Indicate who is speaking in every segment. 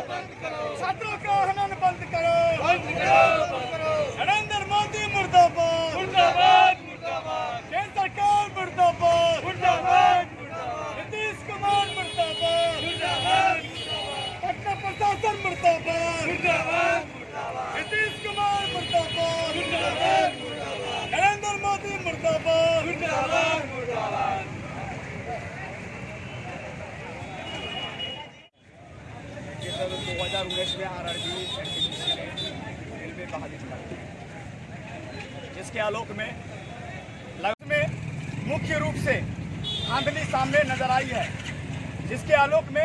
Speaker 1: छात्रों का हनन बंद करो। बंद करो नरेंद्र मोदी मुर्दाबाद मुर्दाबाद। मुर्दाबाद। केंद्र सरकार मुर्दाबाद। मुर्दाबाद। नीतीश कुमार मुर्दाबाद। मुर्दाबाद। पटना प्रशासन मुर्दाबाद। मुर्दाबाद। नीतीश कुमार मुर्दाबाद। मुर्दाबाद। नरेंद्र मोदी मुर्दाबाद। प्रदेश में आरआरबी एनटीपीसी ने रेलवे बहाली जिसके आलोक में लगभग में मुख्य रूप से धांधली सामने नज़र आई है। जिसके आलोक में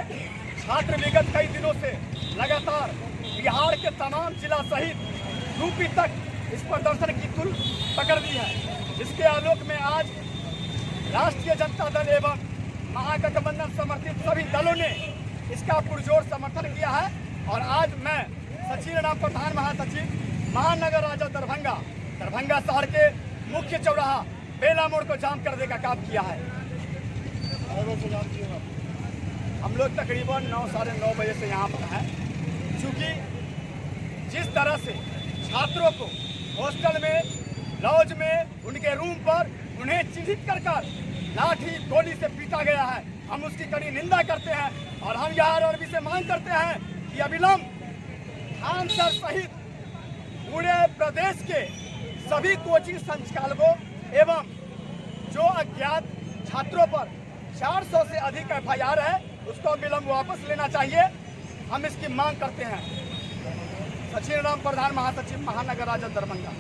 Speaker 1: छात्र विगत कई दिनों से लगातार बिहार के तमाम जिला सहित यूपी तक इस प्रदर्शन की तुल पकड़ ली है। जिसके आलोक में आज राष्ट्रीय जनता दल एवं महागठबंधन समर्थित सभी दलों ने इसका पुरजोर समर्थन किया है। और आज मैं सचिन राम प्रधान महासचिव, महानगर राजा दरभंगा दरभंगा शहर के मुख्य चौराहा बेला मोड़ को जाम करने का काम किया है। हम लोग तकरीबन नौ, साढ़े नौ बजे से यहाँ पर हैं। क्योंकि जिस तरह से छात्रों को हॉस्टल में, लॉज में, उनके रूम पर उन्हें चिन्हित कर लाठी गोली से पीटा गया है। हम उसकी कड़ी निंदा करते हैं और हम यहाँ अरबी से मांग करते हैं कि अविलंब खान सर सहित पूरे प्रदेश के सभी कोचिंग संचालकों एवं जो अज्ञात छात्रों पर 400 से अधिक एफआईआर है, उसको विलम्ब वापस लेना चाहिए। हम इसकी मांग करते हैं। सचिन राम प्रधान महासचिव महानगर राजा दरभंगा।